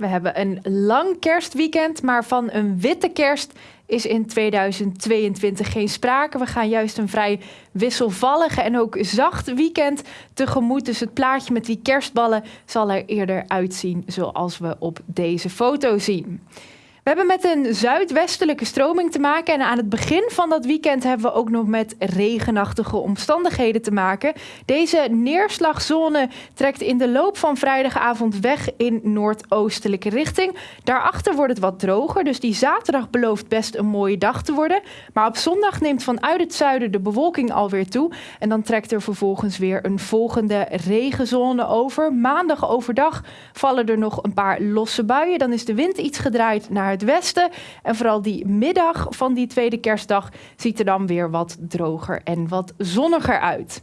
We hebben een lang kerstweekend, maar van een witte kerst is in 2022 geen sprake. We gaan juist een vrij wisselvallige en ook zacht weekend tegemoet. Dus het plaatje met die kerstballen zal er eerder uitzien zoals we op deze foto zien. Hebben met een zuidwestelijke stroming te maken. En aan het begin van dat weekend hebben we ook nog met regenachtige omstandigheden te maken. Deze neerslagzone trekt in de loop van vrijdagavond weg in noordoostelijke richting. Daarachter wordt het wat droger. Dus die zaterdag belooft best een mooie dag te worden. Maar op zondag neemt vanuit het zuiden de bewolking alweer toe. En dan trekt er vervolgens weer een volgende regenzone over. Maandag overdag vallen er nog een paar losse buien. Dan is de wind iets gedraaid naar het westen. En vooral die middag van die tweede kerstdag ziet er dan weer wat droger en wat zonniger uit.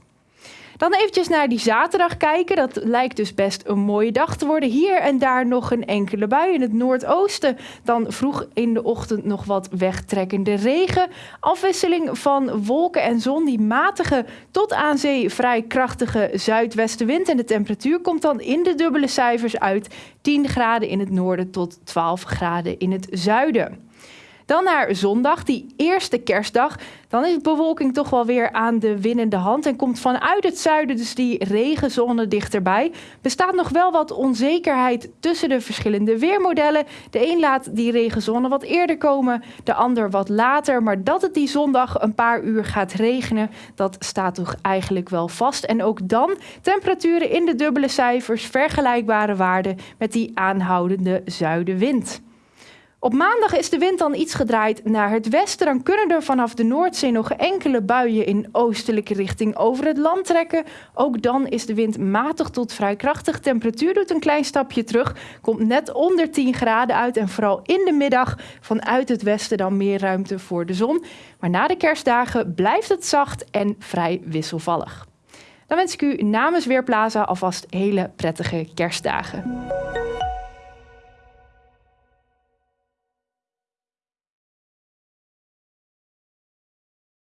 Dan eventjes naar die zaterdag kijken. Dat lijkt dus best een mooie dag te worden. Hier en daar nog een enkele bui in het noordoosten. Dan vroeg in de ochtend nog wat wegtrekkende regen. Afwisseling van wolken en zon. Die matige tot aan zee vrij krachtige zuidwestenwind. En de temperatuur komt dan in de dubbele cijfers uit. 10 graden in het noorden tot 12 graden in het zuiden. Dan naar zondag, die eerste kerstdag. Dan is de bewolking toch wel weer aan de winnende hand en komt vanuit het zuiden dus die regenzone dichterbij. Bestaat nog wel wat onzekerheid tussen de verschillende weermodellen. De een laat die regenzone wat eerder komen, de ander wat later. Maar dat het die zondag een paar uur gaat regenen, dat staat toch eigenlijk wel vast. En ook dan temperaturen in de dubbele cijfers, vergelijkbare waarden met die aanhoudende zuidenwind. Op maandag is de wind dan iets gedraaid naar het westen. Dan kunnen er vanaf de Noordzee nog enkele buien in oostelijke richting over het land trekken. Ook dan is de wind matig tot vrij krachtig. Temperatuur doet een klein stapje terug. Komt net onder 10 graden uit. En vooral in de middag vanuit het westen dan meer ruimte voor de zon. Maar na de kerstdagen blijft het zacht en vrij wisselvallig. Dan wens ik u namens Weerplaza alvast hele prettige kerstdagen.